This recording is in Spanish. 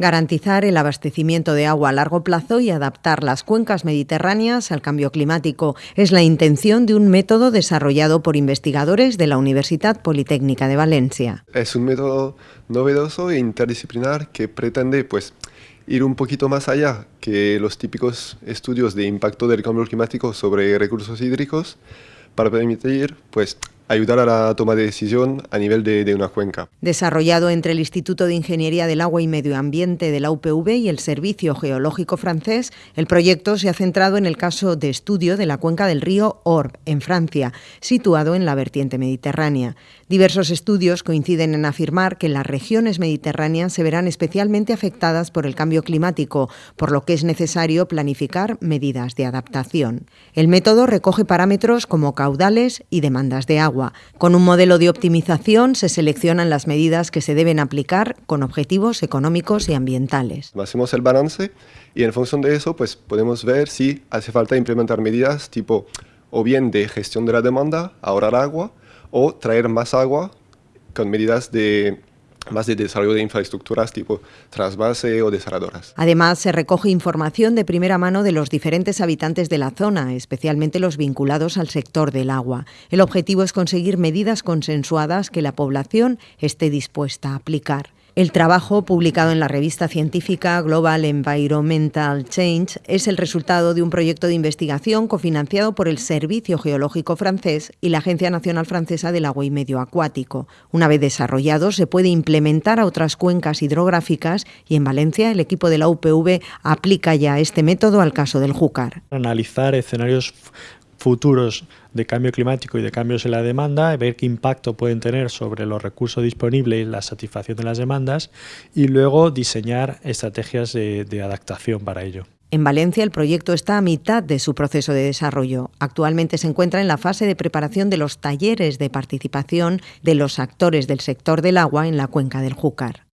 garantizar el abastecimiento de agua a largo plazo y adaptar las cuencas mediterráneas al cambio climático. Es la intención de un método desarrollado por investigadores de la Universidad Politécnica de Valencia. Es un método novedoso e interdisciplinar que pretende pues, ir un poquito más allá que los típicos estudios de impacto del cambio climático sobre recursos hídricos para permitir pues, ayudar a la toma de decisión a nivel de, una cuenca. Desarrollado entre el Instituto de Ingeniería del Agua y Medio Ambiente de la UPV y el Servicio Geológico francés, el proyecto se ha centrado en el caso de estudio de la cuenca del río Orb, en Francia, situado en la vertiente mediterránea. Diversos estudios coinciden en afirmar que las regiones mediterráneas se verán especialmente afectadas por el cambio climático, por lo que es necesario planificar medidas de adaptación. El método recoge parámetros como caudales y demandas de con un modelo de optimización se seleccionan las medidas que se deben aplicar con objetivos económicos y ambientales. Hacemos el balance y en función de eso pues podemos ver si hace falta implementar medidas tipo o bien de gestión de la demanda, ahorrar agua, o traer más agua con medidas de más de desarrollo de infraestructuras tipo trasvase o desaladoras. Además, se recoge información de primera mano de los diferentes habitantes de la zona, especialmente los vinculados al sector del agua. El objetivo es conseguir medidas consensuadas que la población esté dispuesta a aplicar. El trabajo, publicado en la revista científica Global Environmental Change, es el resultado de un proyecto de investigación cofinanciado por el Servicio Geológico francés y la Agencia Nacional Francesa del Agua y Medio Acuático. Una vez desarrollado, se puede implementar a otras cuencas hidrográficas y en Valencia el equipo de la UPV aplica ya este método al caso del Júcar. Analizar escenarios futuros de cambio climático y de cambios en la demanda, ver qué impacto pueden tener sobre los recursos disponibles y la satisfacción de las demandas y luego diseñar estrategias de, adaptación para ello. En Valencia el proyecto está a mitad de su proceso de desarrollo. Actualmente se encuentra en la fase de preparación de los talleres de participación de los actores del sector del agua en la cuenca del Júcar.